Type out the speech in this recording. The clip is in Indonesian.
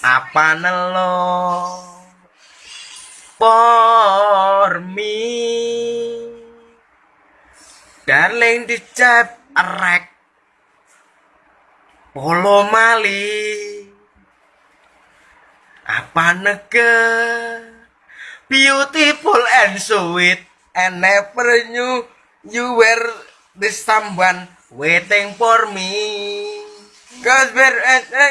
Apa nelo? For me Darling dicap erek Polo mali. Apa nege Beautiful and sweet. And never knew you were the someone waiting for me. Cause we're at a